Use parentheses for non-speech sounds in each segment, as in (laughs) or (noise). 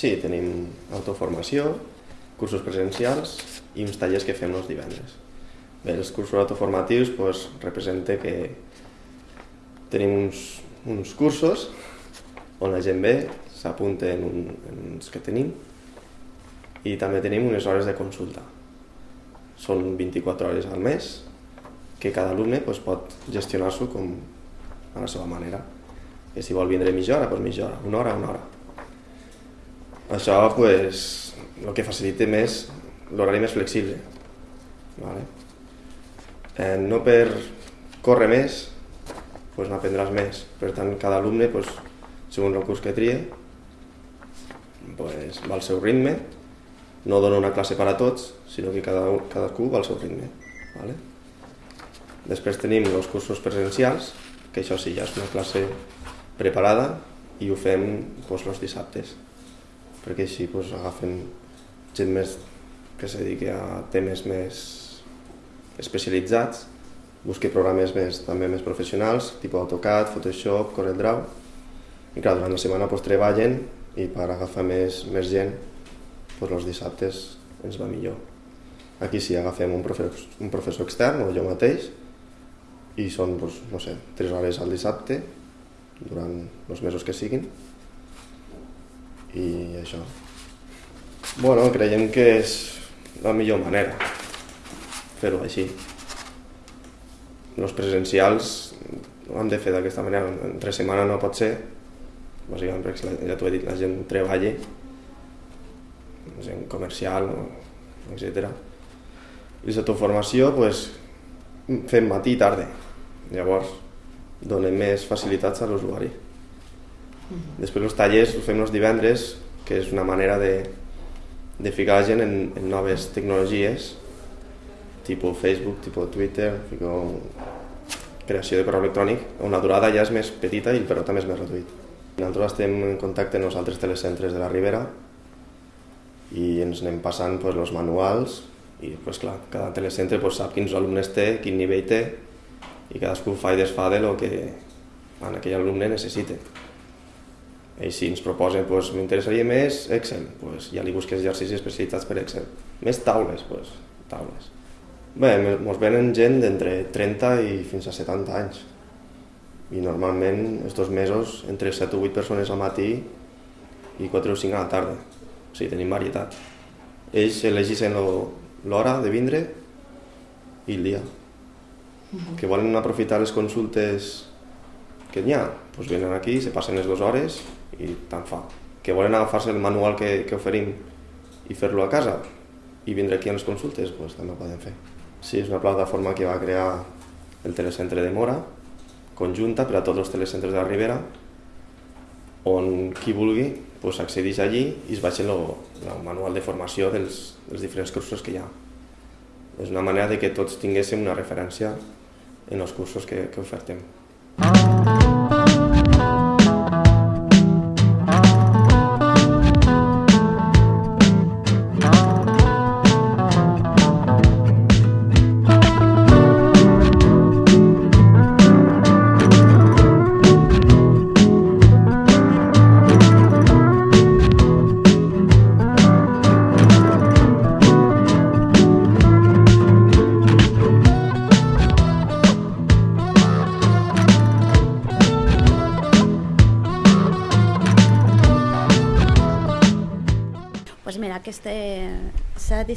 Sí, tenim autoformació, cursos presencials i uns tallers que fem els divendres. Bé, els cursos autoformatius pues, representa que tenim uns, uns cursos on la gent ve, s'apunta en, un, en uns que tenim i també tenim unes hores de consulta. Són 24 hores al mes que cada alumne pues, pot gestionar-s'ho com a la seva manera. Que si vol vindre mitja hora, doncs mitja hora, una hora, una hora. Això pues, el que facilita més l'horari més flexible. Vale? Eh, no per córrer més, pues, n'aprendràs més. Per tant, cada alumne, pues, segons el curs que trie, pues, va al seu ritme, no dona una classe per a tots, sinó que cada, cadascú va al seu ritme. Vale? Després tenim els cursos presencials, que això sí, ja és una classe preparada i ho fem doncs, els dissabtes, perquè així doncs, agafen gent més que se dediqui a temes més especialitzats, busqui programes més, també més professionals, tipus AutoCAD, Photoshop, CorelDRAW, i clar, durant la setmana doncs, treballen i per agafar més, més gent doncs els dissabtes ens va millor. Aquí sí, agafem un professor, un professor extern, o jo mateix, i són, doncs, no sé, 3 hores al dissabte, durant els mesos que siguin, i això. Bueno, creiem que és la millor manera fer-ho així. Els presencials ho hem de fer d'aquesta manera, entre setmana no pot ser, bàsicament perquè ja t'ho he dit, la gent treballa, gent comercial, etc. I la formació, pues, fem matí i tarda. Llavors, donem més facilitats a l'usuari. Després els tallers els fem els divendres, que és una manera de, de ficar la gent en, en noves tecnologies, tipus Facebook, tipus Twitter, fico creació de correu electrònic, on la durada ja és més petita i però també és més reduït. Nosaltres estem en contacte amb els altres telecentres de la Ribera i ens anem passant pues, els manuals i pues, clar, cada telecentre pues, sap quins alumnes té, quin nivell té i cadascú fa i desfà de lo que en aquell alumne necessita. I si ens proposen, pues, m'interessaria més Excel, pues, ja li busques exercicis especialitzats per Excel. Més taules, pues, taules. Bé, ens venen gent d'entre 30 i fins a 70 anys. I normalment, estos mesos, entre 7 o 8 persones al matí i 4 o 5 a la tarda. O sigui, tenim varietat. Ells elegeixen l'hora de vindre i el dia. Que volen aprofitar les consultes que n'hi ha, doncs venen aquí, se passen les dues hores i tant fa. Que volen agafar-se el manual que, que oferim i fer-lo a casa i vindre aquí a les consultes, doncs també ho poden fer. Sí, és una plataforma que va crear el telecentre de Mora, conjunta per a tots els telecentres de la Ribera, on qui vulgui pues, accedeix allí i es baixa el, manual de formació dels, dels diferents cursos que hi ha. És una manera de que tots tinguéssim una referència en els cursos que, que ofertem. s'ha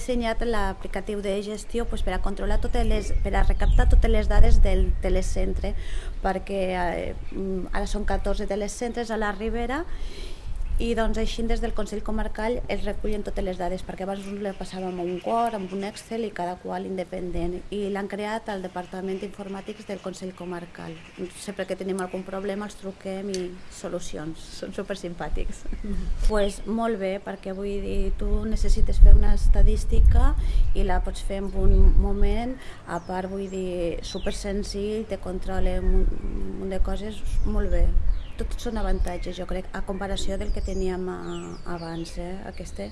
dissenyat l'aplicatiu de gestió pues, per a controlar totes les, per a recaptar totes les dades del telecentre perquè eh, ara són 14 telecentres a la Ribera i doncs així des del Consell Comarcal es recullen totes les dades perquè abans us le passàvem un Word, amb un Excel i cada qual independent i l'han creat al Departament d'Informàtics del Consell Comarcal. Sempre que tenim algun problema els truquem i solucions, són super simpàtics -hmm. (laughs) pues molt bé perquè vull dir, tu necessites fer una estadística i la pots fer en un moment. A part vull dir, super senzill te controla un munt de coses molt bé tots són avantatges, jo crec, a comparació del que teníem a, abans, eh? aquesta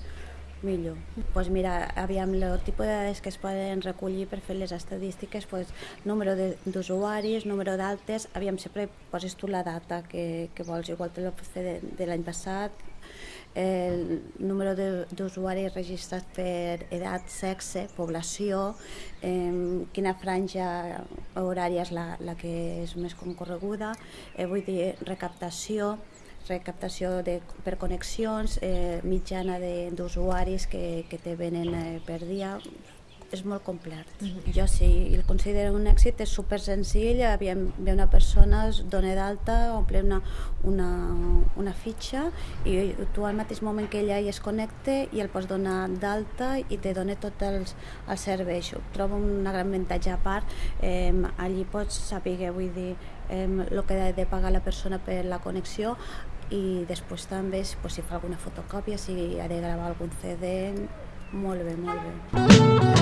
millor. Pues mira, aviam, el tipus de dades que es poden recollir per fer les estadístiques, pues, número d'usuaris, número d'altes, aviam, sempre poses tu la data que, que vols, igual te la fer de, de l'any passat, el número d'usuaris registrats per edat, sexe, població, eh, quina franja horària és la, la que és més concorreguda, eh, vull dir, recaptació, recaptació de, per connexions, eh, mitjana d'usuaris que, que te venen eh, per dia, és molt complet. Mm -hmm. Jo sí, el considero un èxit, és super senzill, ve una persona, es dona d'alta, omple una, una, una fitxa i tu al mateix moment que ella hi es connecte i el pots donar d'alta i te dona tots els, els serveis. Trobo un gran avantatge a part, eh, allí pots saber, vull dir, eh, el que ha de pagar la persona per la connexió i després també pues, si fa alguna fotocòpia, si ha de gravar algun CD, molt bé, molt bé.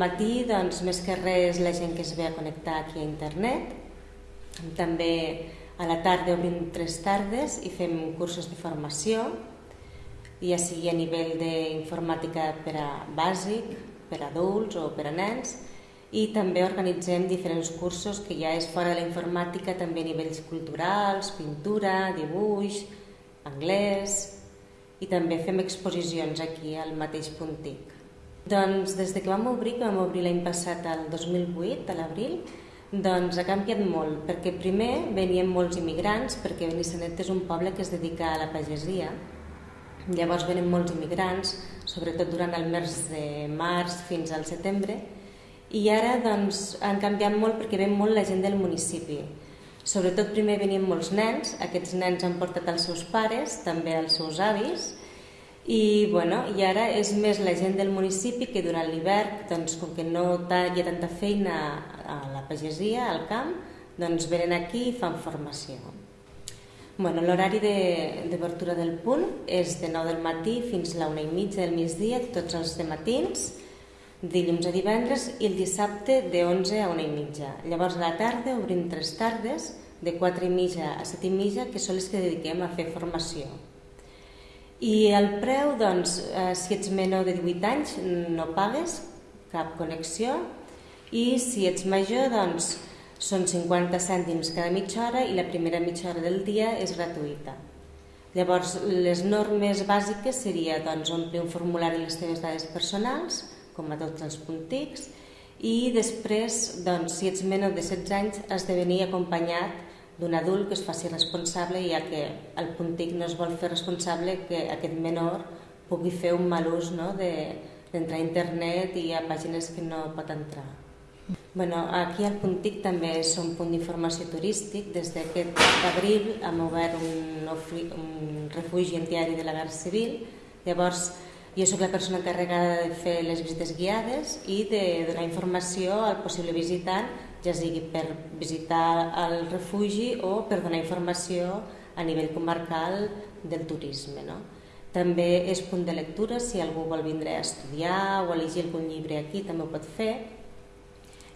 Matí, doncs, més que res, la gent que es ve a connectar aquí a internet. També a la tarda obrim tres tardes i fem cursos de formació, ja sigui a nivell d'informàtica per a bàsic, per a adults o per a nens, i també organitzem diferents cursos que ja és fora de la informàtica, també a nivells culturals, pintura, dibuix, anglès, i també fem exposicions aquí al mateix Puntic. Doncs des de que vam obrir, que vam obrir l'any passat, el 2008, a l'abril, doncs ha canviat molt, perquè primer venien molts immigrants, perquè Benissanet és un poble que es dedica a la pagesia, llavors venen molts immigrants, sobretot durant el mes de març fins al setembre, i ara doncs, han canviat molt perquè ven molt la gent del municipi. Sobretot primer venien molts nens, aquests nens han portat els seus pares, també els seus avis, i, bueno, i ara és més la gent del municipi que durant l'hivern, doncs, com que no hi ha tanta feina a la pagesia, al camp, doncs venen aquí i fan formació. Bueno, L'horari d'obertura de, del punt és de 9 del matí fins a la 1 i mitja del migdia, tots els de matins, dilluns a divendres i el dissabte de 11 a 1 i mitja. Llavors a la tarda obrim tres tardes, de 4 i mitja a 7 i mitja, que són les que dediquem a fer formació. I el preu, doncs, eh, si ets menor de 18 anys no pagues cap connexió i si ets major doncs són 50 cèntims cada mitja hora i la primera mitja hora del dia és gratuïta. Llavors, les normes bàsiques seria doncs, omplir un formulari les teves dades personals, com a tots els puntics, i després, doncs, si ets menor de 16 anys, has de venir acompanyat d'un adult que es faci responsable, ja que el puntic no es vol fer responsable que aquest menor pugui fer un mal ús no, d'entrar de, a internet i a pàgines que no pot entrar. Bueno, aquí al Puntic també és un punt d'informació turístic. Des d'aquest abril hem obert un, un refugi en diari de la Guerra Civil. Llavors, jo sóc la persona encarregada de fer les visites guiades i de donar informació al possible visitant ja sigui per visitar el refugi o per donar informació a nivell comarcal del turisme. No? També és punt de lectura, si algú vol vindre a estudiar o a llegir algun llibre aquí també ho pot fer.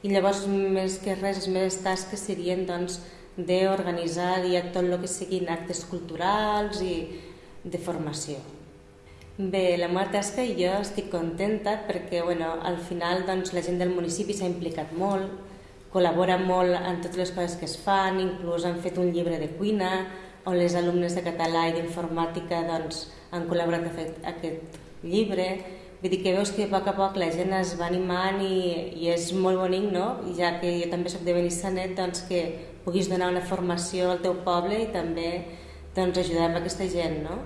I llavors, més que res, les meves tasques serien doncs, d'organitzar tot el que siguin actes culturals i de formació. Bé, la meva tasca i jo estic contenta perquè bueno, al final doncs, la gent del municipi s'ha implicat molt, col·labora molt en totes les coses que es fan, inclús han fet un llibre de cuina on les alumnes de català i d'informàtica doncs, han col·laborat a fer aquest llibre. Vull dir que veus que a poc a poc la gent es va animant i, i és molt bonic, no? I ja que jo també soc de Benissanet, doncs que puguis donar una formació al teu poble i també doncs, ajudar amb aquesta gent, no?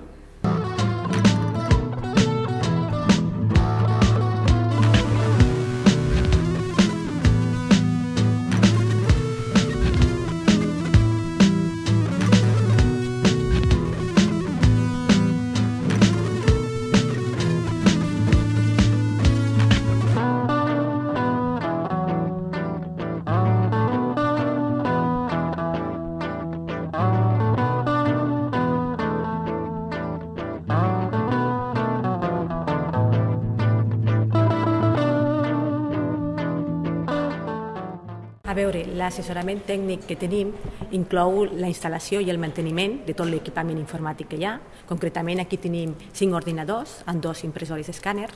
Veure, l'assessorament tècnic que tenim inclou la instal·lació i el manteniment de tot l'equipament informàtic que hi ha. Concretament aquí tenim cinc ordinadors amb dos impressores escàner.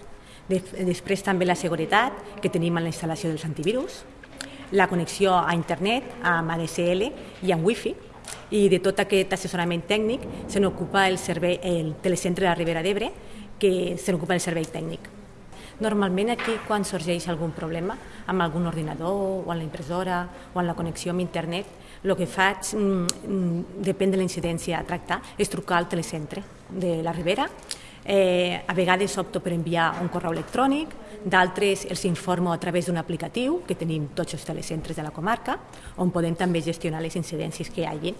Després també la seguretat que tenim en la instal·lació dels antivirus, la connexió a internet amb ADSL i amb Wi-Fi, i de tot aquest assessorament tècnic se n'ocupa el, servei, el telecentre de la Ribera d'Ebre, que se n'ocupa el servei tècnic. Normalment aquí, quan sorgeix algun problema amb algun ordinador o en la impressora o en la connexió amb internet, el que faig, mm, mm, depèn de la incidència a tractar, és trucar al telecentre de la Ribera. Eh, a vegades opto per enviar un correu electrònic, d'altres els informo a través d'un aplicatiu que tenim tots els telecentres de la comarca, on podem també gestionar les incidències que hi hagi.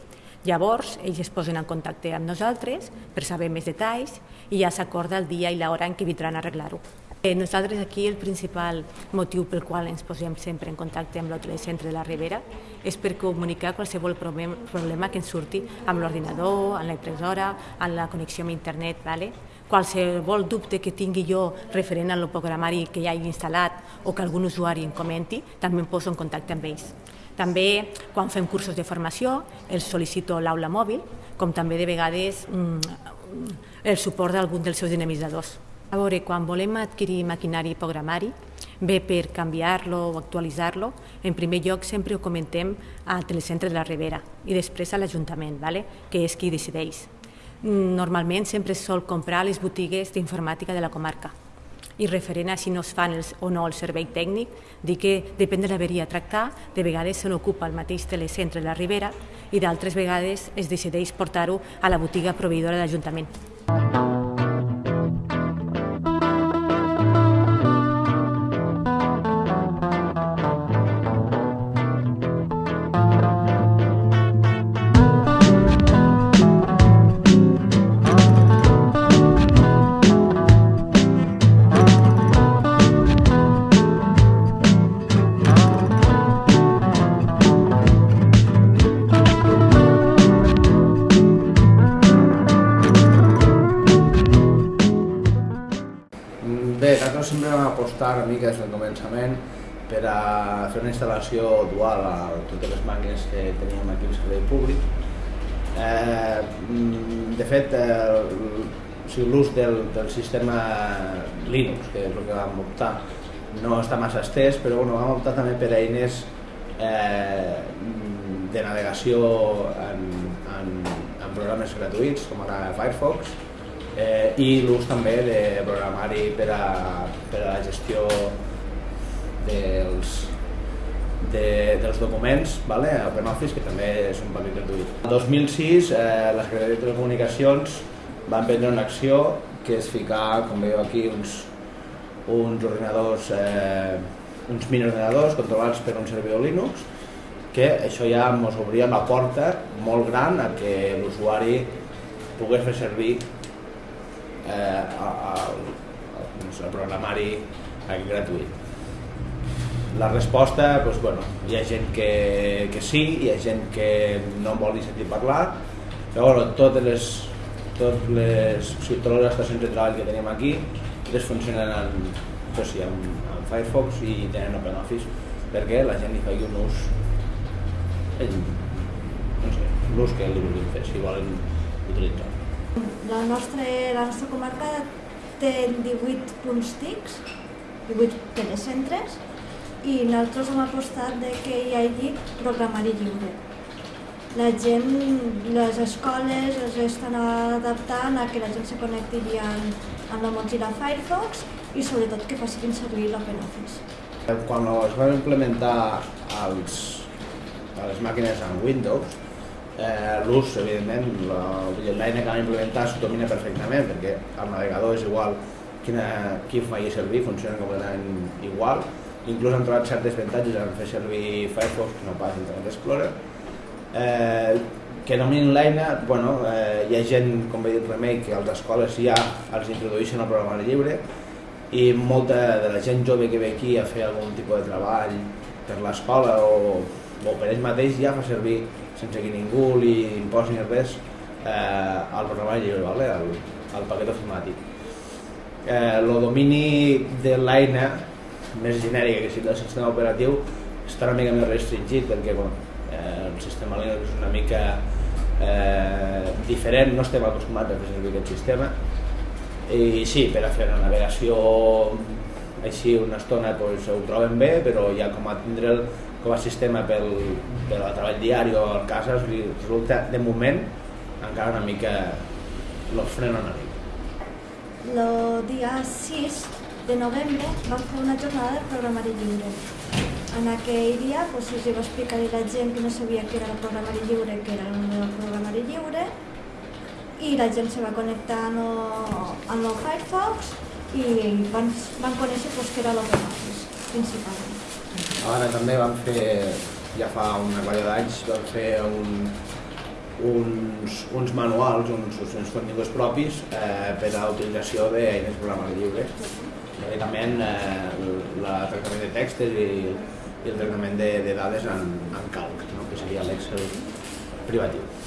Llavors, ells es posen en contacte amb nosaltres per saber més detalls i ja s'acorda el dia i l'hora en què vindran a arreglar-ho. Eh, nosaltres aquí el principal motiu pel qual ens posem sempre en contacte amb l'hotel centre de la Ribera és per comunicar qualsevol problema que ens surti amb l'ordinador, amb la impressora, amb la connexió amb internet. Vale? Qualsevol dubte que tingui jo referent al programari que ja he instal·lat o que algun usuari em comenti, també em poso en contacte amb ells. També, quan fem cursos de formació, els sol·licito l'aula mòbil, com també de vegades mm, el suport d'algun dels seus dinamitzadors. A veure, quan volem adquirir maquinari i programari, bé per canviar-lo o actualitzar-lo, en primer lloc sempre ho comentem al Telecentre de la Ribera i després a l'Ajuntament, vale? que és qui decideix. Normalment sempre es sol comprar a les botigues d'informàtica de la comarca i referent a si no es fan els, o no el servei tècnic, dir que depèn de l'averia a tractar, de vegades se n'ocupa el mateix telecentre de la Ribera i d'altres vegades es decideix portar-ho a la botiga proveïdora de l'Ajuntament. Mica des del començament per a fer una instal·lació dual a totes les màquines que teníem aquí al servei públic. Eh, de fet, eh, sigui, l'ús del, del sistema Linux, que és el que vam optar, no està massa estès, però bueno, vam optar també per eines eh, de navegació en, en, en programes gratuïts, com ara Firefox, eh, i l'ús també de programari per a, per a la gestió dels, de, dels documents vale, a OpenOffice, que també és un paquet gratuït. El 2006 eh, la Secretaria de Telecomunicacions va prendre una acció que és ficar, com veieu aquí, uns, uns ordinadors, eh, uns mini ordenadors controlats per un servidor Linux, que això ja ens obria la porta molt gran a que l'usuari pogués fer servir eh, el, el programari gratuït. La resposta, doncs, bueno, hi ha gent que, que sí, hi ha gent que no vol ni sentir parlar, però bueno, totes les, totes les, o sigui, totes les estacions de treball que tenim aquí les funcionen en, això sí, en, en Firefox i tenen OpenOffice perquè la gent li faci un ús no sé, l'ús que li vulguin fer, si volen utilitzar. La nostra, la nostra comarca té 18 punts TICs, 18 telecentres, i nosaltres hem apostat de que hi hagi programari lliure. La gent, les escoles es estan adaptant a que la gent se connecti amb, amb la Mozilla Firefox i sobretot que facin servir l'OpenOffice. Quan es van implementar els, les màquines en Windows, eh, l'ús, evidentment, l'eina que vam implementar s'ho domina perfectament perquè el navegador és igual quina, qui faci servir, funciona completament igual. Inclús han trobat certes avantatges en fer servir Firefox que no pas Internet Explorer. Eh, que dominin l'eina, bueno, eh, hi ha gent, com he dit Remei, que a les escoles ja els introdueixen el programari lliure i molta de la gent jove que ve aquí a fer algun tipus de treball per l'escola o, o per ells mateix ja fa servir sense que ningú li imposi res eh, el programari lliure, vale? el, el paquet ofimàtic. Eh, el domini de l'eina més genèrica que sigui del sistema operatiu està una mica més restringit perquè bueno, eh, el sistema Linux és una mica eh, diferent, no estem acostumats a fer servir aquest sistema i sí, per a fer la navegació així una estona pues, ho troben bé, però ja com a tindre'l com a sistema pel, pel treball diari o al casa resulta de moment encara una mica lo frena una mica. El dia 6 de novembre vam fer una jornada de programari lliure. En aquell dia pues, es va explicar a la gent que no sabia què era el programari lliure, que era el programari lliure, i la gent se va connectar amb el, el Firefox i van, van conèixer pues, què era l'OpenOffice, principalment. Ara també vam fer, ja fa una colla d'anys, vam fer un, uns, uns manuals, uns, uns continguts propis eh, per a l'utilització d'eines programari lliures. Bàsicament eh, el tractament de textos i, i el tractament de, de dades en, en calc, no? que seria l'Excel privatiu.